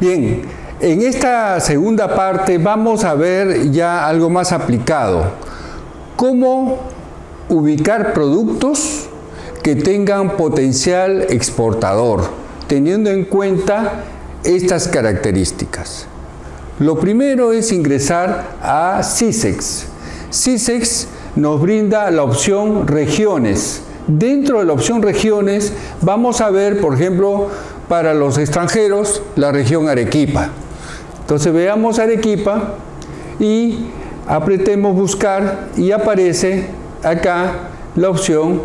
Bien, en esta segunda parte vamos a ver ya algo más aplicado. Cómo ubicar productos que tengan potencial exportador, teniendo en cuenta estas características. Lo primero es ingresar a CISEX. CISEX nos brinda la opción regiones. Dentro de la opción regiones vamos a ver, por ejemplo, para los extranjeros, la región Arequipa. Entonces veamos Arequipa y apretemos buscar y aparece acá la opción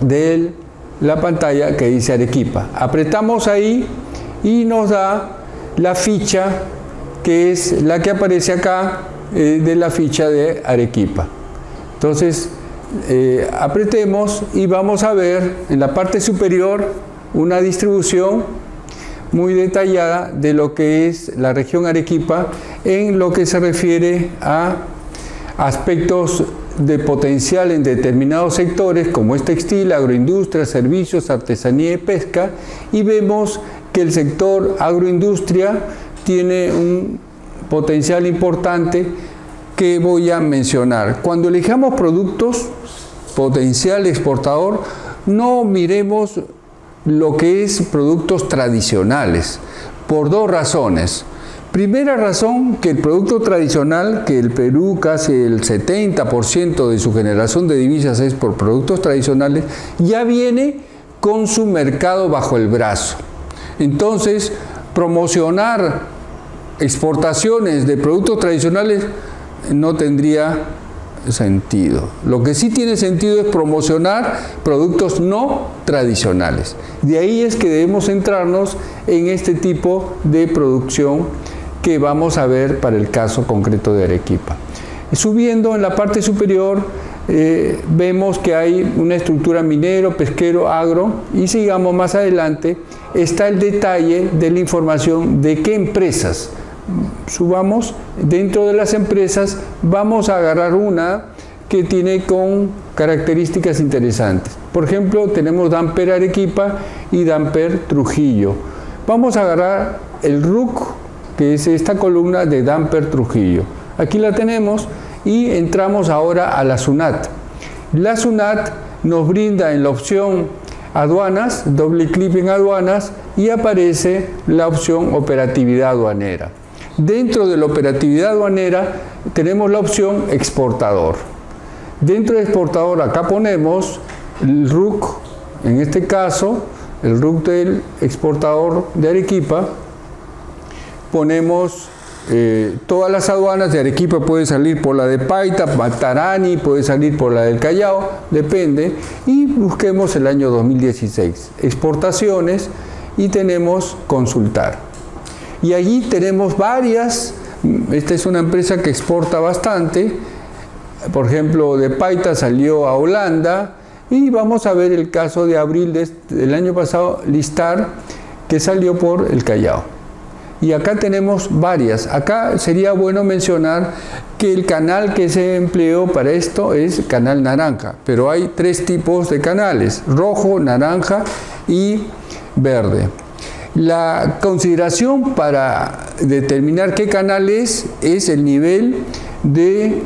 de la pantalla que dice Arequipa. Apretamos ahí y nos da la ficha que es la que aparece acá eh, de la ficha de Arequipa. Entonces, eh, apretemos y vamos a ver en la parte superior una distribución muy detallada de lo que es la región Arequipa en lo que se refiere a aspectos de potencial en determinados sectores como es textil, agroindustria, servicios, artesanía y pesca y vemos que el sector agroindustria tiene un potencial importante que voy a mencionar. Cuando elijamos productos potencial exportador, no miremos lo que es productos tradicionales, por dos razones. Primera razón, que el producto tradicional, que el Perú casi el 70% de su generación de divisas es por productos tradicionales, ya viene con su mercado bajo el brazo. Entonces, promocionar exportaciones de productos tradicionales no tendría sentido. Lo que sí tiene sentido es promocionar productos no tradicionales. De ahí es que debemos centrarnos en este tipo de producción que vamos a ver para el caso concreto de Arequipa. Subiendo en la parte superior eh, vemos que hay una estructura minero, pesquero, agro y sigamos más adelante está el detalle de la información de qué empresas subamos dentro de las empresas vamos a agarrar una que tiene con características interesantes. Por ejemplo tenemos Damper Arequipa y Damper Trujillo. Vamos a agarrar el RUC que es esta columna de Damper Trujillo. Aquí la tenemos y entramos ahora a la SUNAT. La SUNAT nos brinda en la opción aduanas, doble clic en aduanas y aparece la opción operatividad aduanera Dentro de la operatividad aduanera tenemos la opción exportador. Dentro de exportador acá ponemos el RUC, en este caso el RUC del exportador de Arequipa, ponemos eh, todas las aduanas de Arequipa puede salir por la de Paita, Matarani, puede salir por la del Callao, depende, y busquemos el año 2016, exportaciones y tenemos consultar y allí tenemos varias, esta es una empresa que exporta bastante, por ejemplo de Paita salió a Holanda y vamos a ver el caso de abril del año pasado, Listar, que salió por el Callao. Y acá tenemos varias. Acá sería bueno mencionar que el canal que se empleó para esto es canal naranja, pero hay tres tipos de canales, rojo, naranja y verde. La consideración para determinar qué canal es, es el nivel de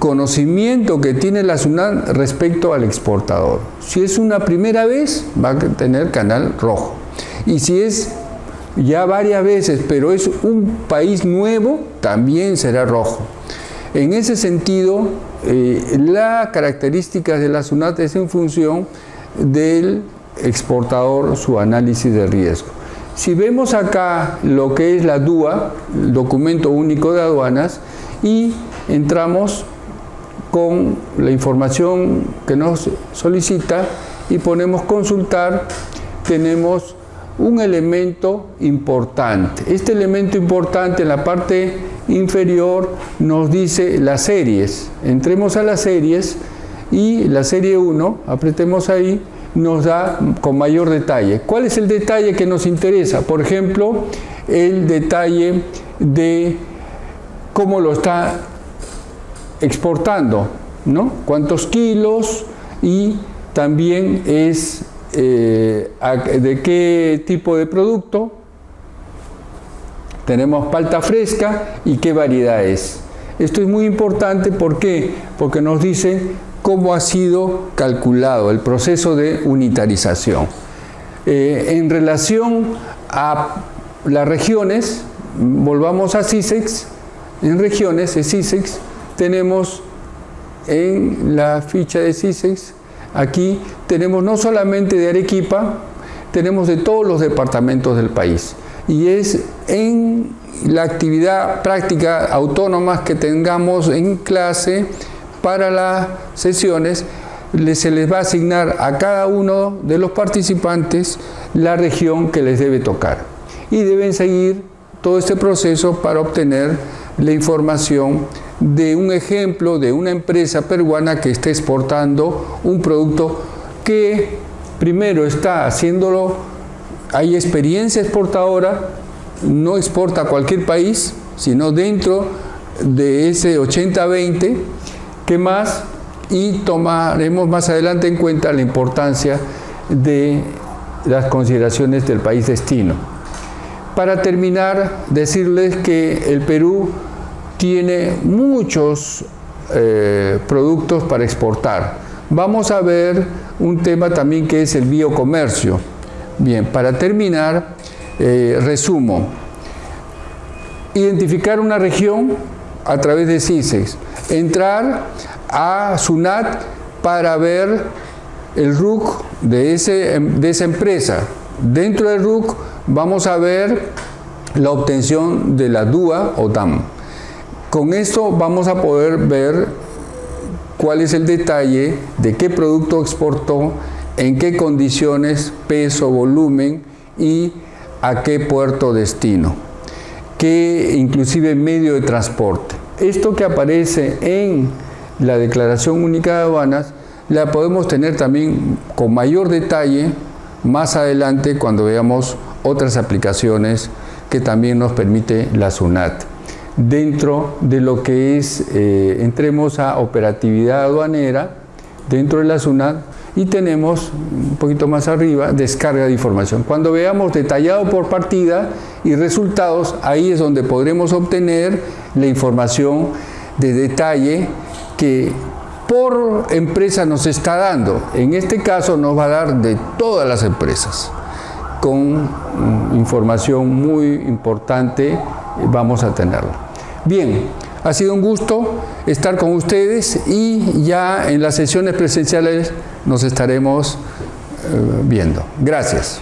conocimiento que tiene la SUNAT respecto al exportador. Si es una primera vez, va a tener canal rojo. Y si es ya varias veces, pero es un país nuevo, también será rojo. En ese sentido, eh, la característica de la SUNAT es en función del exportador, su análisis de riesgo. Si vemos acá lo que es la DUA, el documento único de aduanas, y entramos con la información que nos solicita y ponemos consultar, tenemos un elemento importante. Este elemento importante en la parte inferior nos dice las series. Entremos a las series y la serie 1, apretemos ahí, nos da con mayor detalle. ¿Cuál es el detalle que nos interesa? Por ejemplo, el detalle de cómo lo está exportando, ¿no? Cuántos kilos y también es eh, de qué tipo de producto tenemos palta fresca y qué variedad es. Esto es muy importante, ¿por qué? Porque nos dice cómo ha sido calculado el proceso de unitarización. Eh, en relación a las regiones, volvamos a CISEX, en regiones de CISEX tenemos en la ficha de CISEX, aquí tenemos no solamente de Arequipa, tenemos de todos los departamentos del país. Y es en la actividad práctica autónoma que tengamos en clase para las sesiones, se les va a asignar a cada uno de los participantes la región que les debe tocar. Y deben seguir todo este proceso para obtener la información de un ejemplo de una empresa peruana que está exportando un producto que primero está haciéndolo, hay experiencia exportadora, no exporta a cualquier país, sino dentro de ese 80-20, ¿qué más? Y tomaremos más adelante en cuenta la importancia de las consideraciones del país destino. Para terminar, decirles que el Perú tiene muchos eh, productos para exportar. Vamos a ver un tema también que es el biocomercio. Bien, para terminar, eh, resumo. Identificar una región a través de CISEX. Entrar a SUNAT para ver el RUC de, esa empresa. Dentro del RUC vamos a ver la obtención de la DUA o DAM. Con esto vamos a poder ver cuál es el detalle de qué producto exportó, en qué condiciones, peso, volumen y a qué puerto destino, qué inclusive medio de transporte. Esto que aparece en la Declaración Única de Aduanas la podemos tener también con mayor detalle más adelante cuando veamos otras aplicaciones que también nos permite la SUNAT. Dentro de lo que es, eh, entremos a operatividad aduanera dentro de la SUNAT y tenemos un poquito más arriba descarga de información. Cuando veamos detallado por partida y resultados, ahí es donde podremos obtener la información de detalle que por empresa nos está dando. En este caso nos va a dar de todas las empresas con mm, información muy importante vamos a tenerla. Bien, ha sido un gusto estar con ustedes y ya en las sesiones presenciales nos estaremos eh, viendo. Gracias.